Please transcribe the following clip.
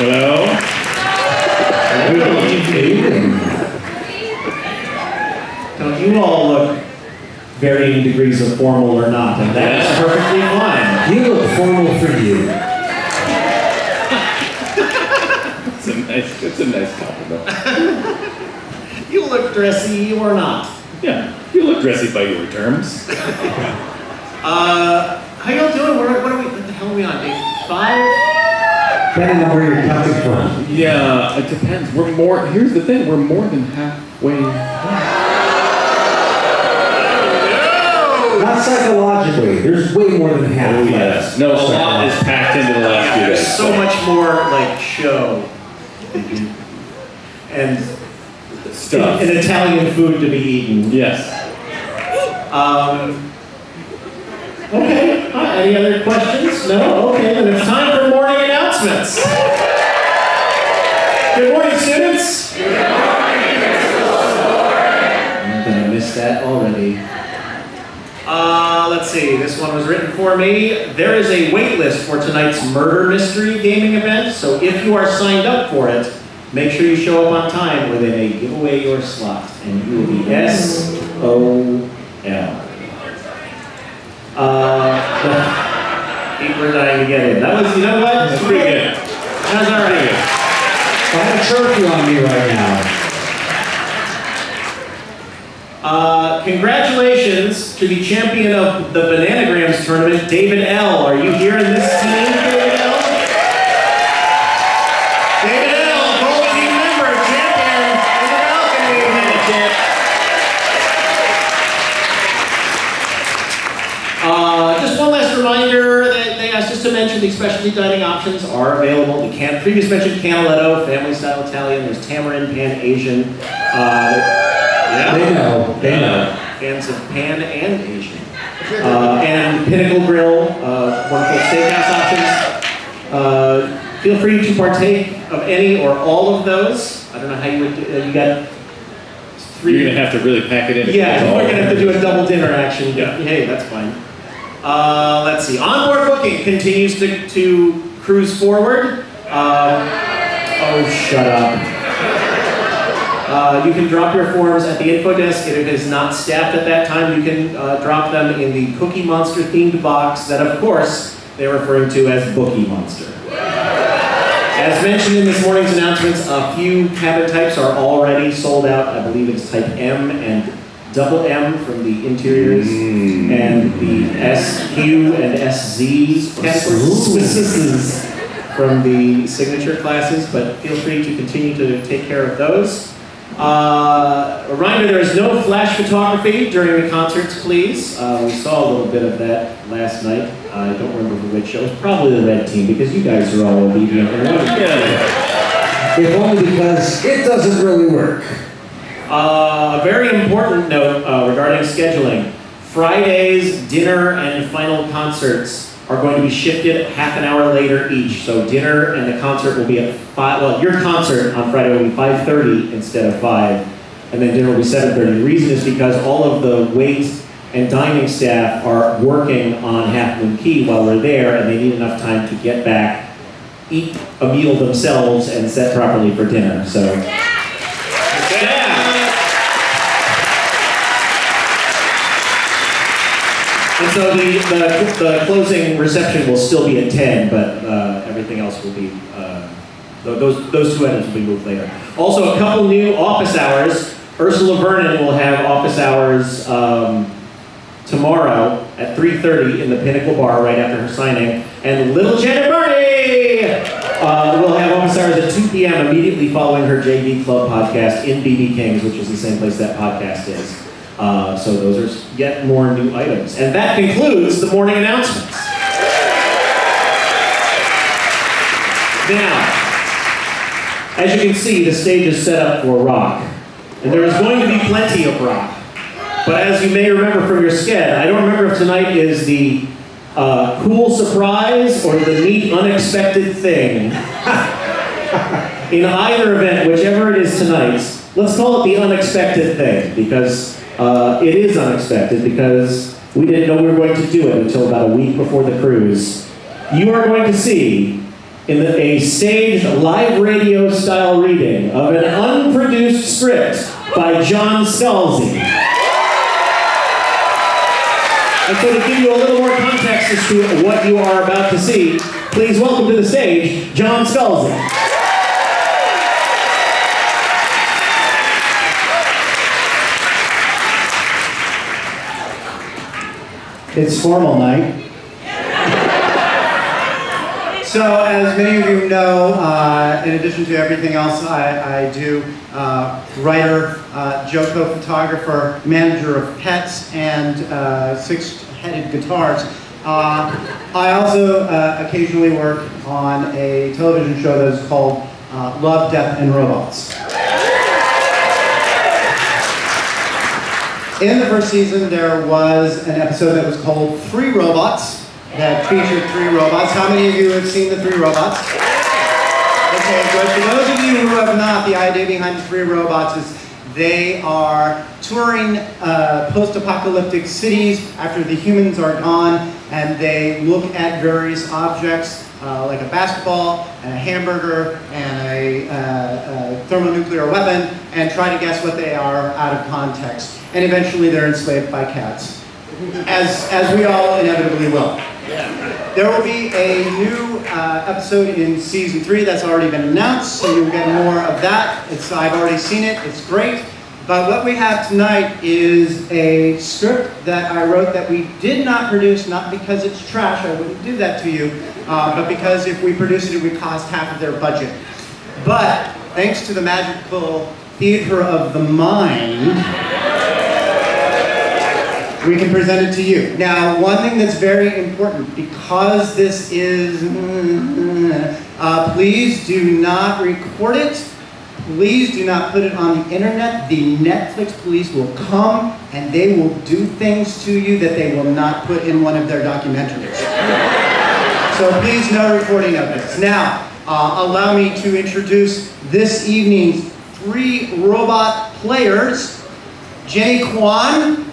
Hello? Good evening. Don't you all look varying degrees of formal or not, and that's perfectly fine. You look formal for you. It's a nice, it's a nice compliment. You look dressy or not. Yeah, you look dressy by your terms. Uh, how y'all doing? Where, what are we, what the hell are we on, day five? Depending on where you're coming from. Yeah, it depends. We're more, here's the thing, we're more than halfway. Not psychologically. There's way more than half Oh, left. yes. No, a lot is packed into the last few There's days. so much more, like, show. And Stuff. and Italian food to be eaten. Yes. Um, okay, any other questions? No? Okay, then it's time for morning announcements. Good morning, students. Good morning, I'm gonna miss that already. Uh, let's see, this one was written for me. There is a wait list for tonight's murder mystery gaming event, so if you are signed up for it, make sure you show up on time or they may give away your slot, and you will be S-O-L. People are dying to get in. That was, you know what? That's pretty good. That was all right. I have a trophy on me right now. Uh, congratulations to the champion of the Bananagrams tournament, David L. Are you here in this team, David L? David L, gold team member, champion. David L, can have a chip? Uh, just one last reminder that they asked us to mention the specialty dining options are available. The can, previous mentioned Canaletto, family style Italian. There's Tamarind, Pan Asian. Uh, yeah. They know. They know. Fans of Pan and Asian. Uh, and Pinnacle Grill, uh, wonderful steakhouse options. Uh, feel free to partake of any or all of those. I don't know how you would, uh, you got three. You're gonna have to really pack it in. Yeah, we're gonna have to do a double dinner action. Yeah. Hey, that's fine. Uh, let's see. Onboard booking continues to, to cruise forward. Um, oh, shut up. Uh, you can drop your forms at the info desk, if it is not staffed at that time, you can uh, drop them in the Cookie Monster themed box that, of course, they're referring to as Bookie Monster. As mentioned in this morning's announcements, a few cabin types are already sold out. I believe it's type M and double M from the interiors, and the SQ and SZ categories from the signature classes, but feel free to continue to take care of those. Uh, a reminder, there is no flash photography during the concerts, please. Uh, we saw a little bit of that last night. I don't remember for which show. It was probably the red team because you guys are all obedient. Yeah. If only because it doesn't really work. Uh, a very important note uh, regarding scheduling. Friday's dinner and final concerts are going to be shifted half an hour later each. So dinner and the concert will be at five. Well, your concert on Friday will be 5:30 instead of five, and then dinner will be 7:30. The reason is because all of the wait and dining staff are working on Half Moon Cay while we're there, and they need enough time to get back, eat a meal themselves, and set properly for dinner. So. Yeah. And so the, the, the closing reception will still be at 10, but uh, everything else will be, uh, those, those two items will be moved later. Also, a couple new office hours. Ursula Vernon will have office hours um, tomorrow at 3.30 in the Pinnacle Bar right after her signing. And Little Janet Varney uh, will have office hours at 2 p.m. immediately following her JV Club podcast in BB Kings, which is the same place that podcast is. Uh, so those are yet more new items. And that concludes the morning announcements. Now, as you can see, the stage is set up for rock. And there is going to be plenty of rock. But as you may remember from your sked, I don't remember if tonight is the uh, cool surprise or the neat unexpected thing. In either event, whichever it is tonight, let's call it the unexpected thing because uh, it is unexpected because we didn't know we were going to do it until about a week before the cruise. You are going to see in the, a staged live radio style reading of an unproduced script by John Scalzi. And so to give you a little more context as to what you are about to see, please welcome to the stage, John Scalzi. It's formal night. So, as many of you know, uh, in addition to everything else I, I do, uh, writer, uh, JoCo photographer, manager of pets, and uh, six-headed guitars. Uh, I also uh, occasionally work on a television show that is called Love, Death, and Robots. In the first season, there was an episode that was called Three Robots that featured three robots. How many of you have seen the three robots? Okay, good. For those of you who have not, the idea behind the three robots is they are touring uh, post-apocalyptic cities after the humans are gone, and they look at various objects uh, like a basketball and a hamburger and a, uh, a thermonuclear weapon, and try to guess what they are out of context. And eventually, they're enslaved by cats, as as we all inevitably will. There will be a new uh, episode in season three that's already been announced, so you'll get more of that. It's, I've already seen it, it's great. But what we have tonight is a script that I wrote that we did not produce, not because it's trash, I wouldn't do that to you, uh, but because if we produced it, it would cost half of their budget. But thanks to the magical theater of the mind, we can present it to you. Now, one thing that's very important, because this is, uh, please do not record it. Please do not put it on the internet. The Netflix police will come and they will do things to you that they will not put in one of their documentaries. So please no recording of this. Now, uh, allow me to introduce this evening's three robot players. Jenny Kwan.